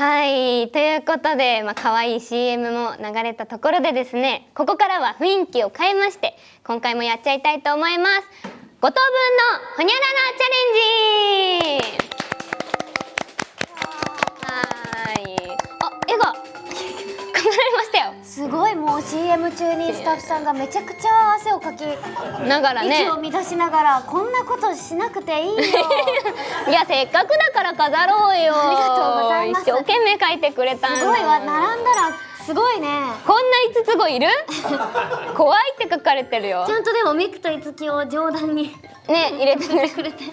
はい。ということで、まあ可愛い CM も流れたところでですねここからは雰囲気を変えまして今回もやっちゃいたいと思います。5等分のほにゃららチャレンジ CM 中にスタッフさんがめちゃくちゃ汗をかきながらね。息を乱しながらこんなことしなくていいよ。いやせっかくだから飾ろうよ。ありがとうございます。一生懸命描いてくれたすごいわ並んだらすごいね。こんな五つ子いる？怖いって書かれてるよ。ちゃんとでもミクとイツキを上段にね入れてくれて。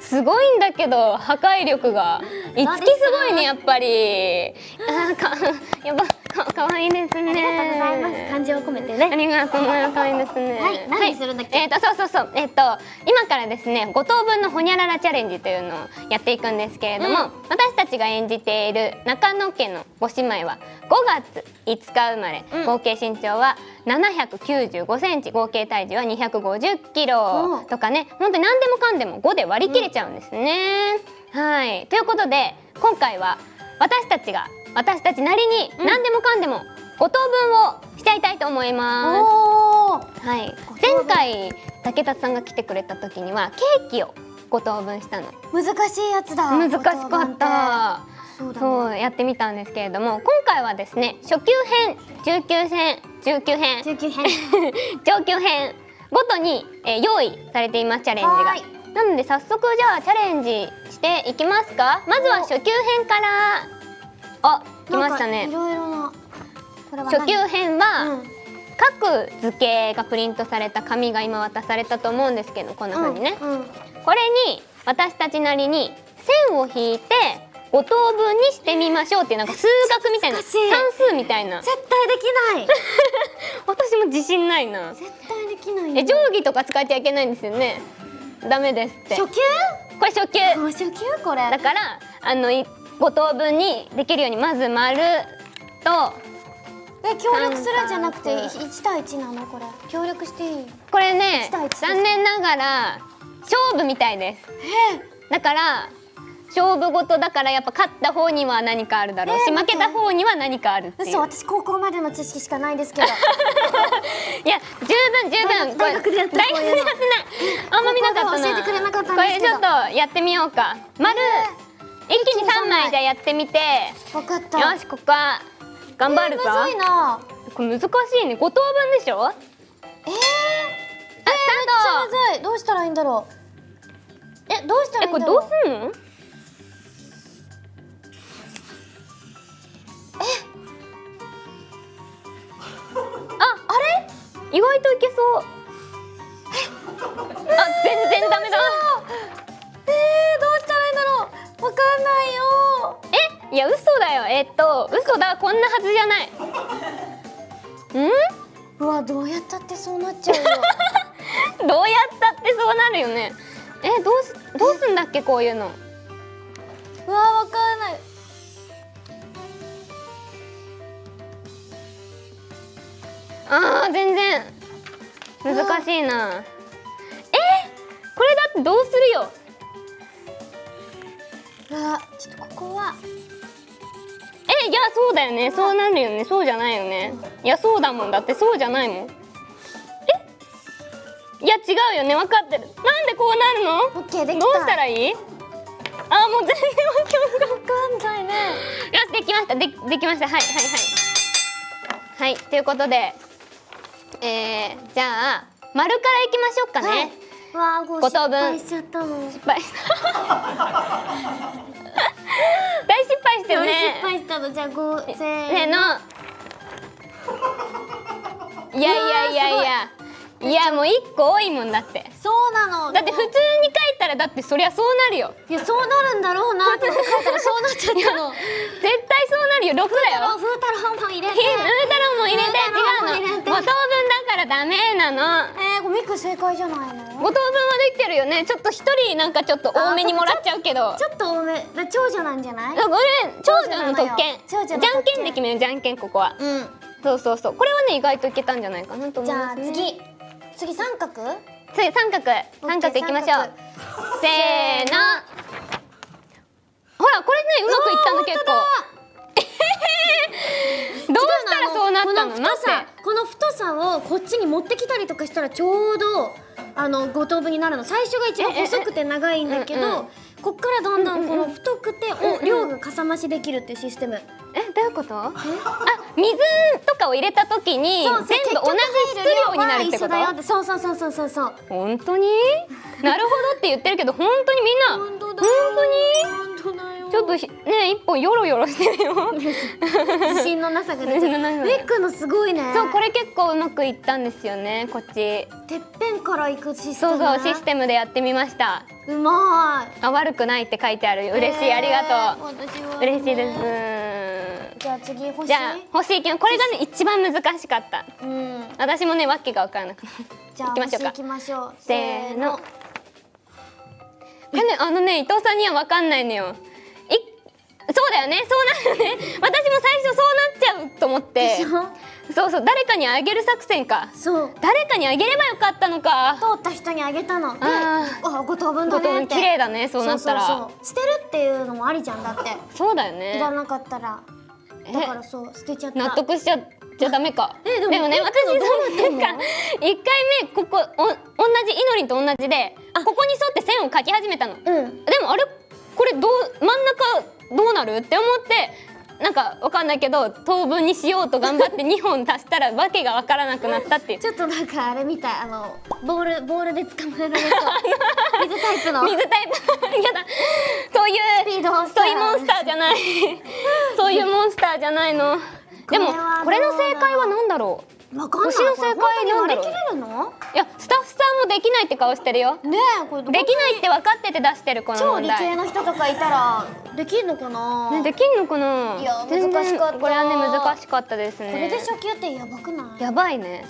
すごいんだけど破壊力が。いつきすごいねやっぱり。あーかやばかかわいいですね。ありがとうございます。感情を込めてね。ありがとうございます。可愛いですね。はい何するんだっけ？えっ、とそうそうそう。えっ、と今からですね五等分のほにゃららチャレンジというのをやっていくんですけれども、うん。私たちが演じている中野家のご姉妹は5月5日生まれ、うん。合計身長は795センチ。合計体重は250キロうん。とかね。本当に何でもかんでも5で割り切れちゃうんですね。はい。ということで今回は私たちが私たちなりにうん。何でもかんでも5等分をしちゃいたいと思います。はい、前回竹達さんが来てくれた時にはケーキを5等分したの。難しいやつだ。難しかった。そうだね。そうやってみたんですけれども今回はですね初級編中級編中級編19編。上級編ごとに、えー用意されていますチャレンジが。なので早速じゃあチャレンジしていきますか。まずは初級編からあ来ましたね。いろいろな初級編は、うん。各図形がプリントされた紙が今渡されたと思うんですけどこんな風にね、これに私たちなりに線を引いて5等分にしてみましょうっていうなんか数学みたいな算数みたいな。絶対できない。私も自信ないな。絶対できないよ。え定規とか使っちゃいけないんですよね。ダメですって。初級？これ初級。初級これ。だからあのい5等分にできるようにまず丸とえ協力するんじゃなくて三角。1対1なの？これ。協力していい？これね残念ながら勝負みたいです。だから勝負事だからやっぱ勝った方には何かあるだろうし、えー負けた方には何かあるっていう。嘘私高校までの知識しかないですけど。いや十分十分。大学でやった大学でやってない。あんま見なかったな。高校では教えてくれなかったんこれちょっとやってみようか。丸、一気に三枚じゃあやってみて。分かった。よしここは頑張るぞ、えーな。これ難しいね。5等分でしょ？あえー、スターむずい。どうしたらいいんだろう。えどうしたらいいんだろう。うすんの？ああれ？意外といけそう。あ全然ダメだわかんないよ。えいや嘘だよ。えっと嘘だ。こんなはずじゃない。ううわどうやったってそうなっちゃう どうやったってそうなるよね。えどうすどうすんだっけこういうの。うわわかんない。あー全然。難しいな。えこれだってどうするよ。うわちょっとここはえいやそうだよね。そうなるよね。そうじゃないよね。いやそうだもん。だってそうじゃないもん。え？いや違うよね。分かってる。なんでこうなるの？オッケーできた。どうしたらいい？あもう全然わかんないね。よしできました。でできました。はいはいはい。はいということでえー、じゃあ丸からいきましょうかね、はいわあこう五等分失敗しちゃったの。失敗 大失敗してるね失敗したの。じゃあ五せせーーの。のいやいやいやいや。い。やもう一個多いもんだって。そうなの。だって普通に書いたらだってそりゃそうなるよ。いやそうなるんだろうなって書いたらそうなっちゃったの。絶対そうなるよ。6だよ。風太郎も入れて。ひウータロンも入れて。ウータロンも入れて。5等分だゃダメなの。えー、ゴミく正解じゃないの？5等分はできてるよね。ちょっと一人なんかちょっと多めにもらっちゃうけど。ちょっと多め。だ長女なんじゃない？これ長女の特権。じゃんけんで決めるじゃんけんここは。うん。そうそうそう。これはね意外といけたんじゃないかなと思います、ね、じゃあ次。次三角？次三角。三角いきましょう。せーの。ほらこれねうまくいったの結構。どうしたらそうなったの？待って。さをこっちに持ってきたりとかしたらちょうどあの5等分になるの。最初が一番ええ細くて長いんだけどこっからだんだんこの太くてお量がかさ増しできるっていうシステム。えどういうこと？あ水とかを入れた時に全部同じ質量になるってこと？てそうそうそうそうそうそう。本当に？なるほどって言ってるけど本当にみんな？本当だ本当に？本当だよちょっとひね一本ヨロヨロしてるよ。自信のなさが出ちゃう自信のなさが。ウェックのすごいね。そうこれ結構うまくいったんですよねこっち。てっぺんから行くシステム。そうそうシステムでやってみました。うまい。あ悪くないって書いてある。嬉しい、えーありがと私は。う嬉しいです。じゃあ次欲しい？じゃあ欲しいけどこれがね一番難しかった。うん。私もねわけが分からなかった。じゃあ行きましょうか。星行きましょう。せーの。これねあのね伊藤さんには分かんないのよ。いそうだよね。そうなるよね。私も最初そうなっちゃうと思って。そうそう。誰かにあげる作戦か。そう。誰かにあげればよかったのか。通った人にあげたの。でああ五等分だねって。綺麗だね。そうなったら。そうそうそう。そう捨てるっていうのもありじゃんだって。だよね。いらなかったら。え？だからそう捨てちゃった。納得しちゃじゃダメか。えでもねえ私どうなってんの？なんか一回目ここお同じイノリンと同じでここに沿って線を描き始めたの。でうん。もあれこれどう真ん中どうなる？って思ってなんかわかんないけど等分にしようと頑張って2本足したらわけがわからなくなったっていう。ちょっとなんかあれみたいあのボールボールで捕まえられそう。水タイプの。水タイプやだ。そういうスピードをさそういうモンスターじゃない。そういうモンスターじゃないの。でもこれの正解は何だろう？わかんない。星の正解なんだろういやスタッフさんもできないって顔してるよ。ねえこれできないって分かってて出してるこの超理系の人とかいたらできるのかな、ねできんのかな？いや難しかった。これはね難しかったですね。これで初級ってやばくない？やばいね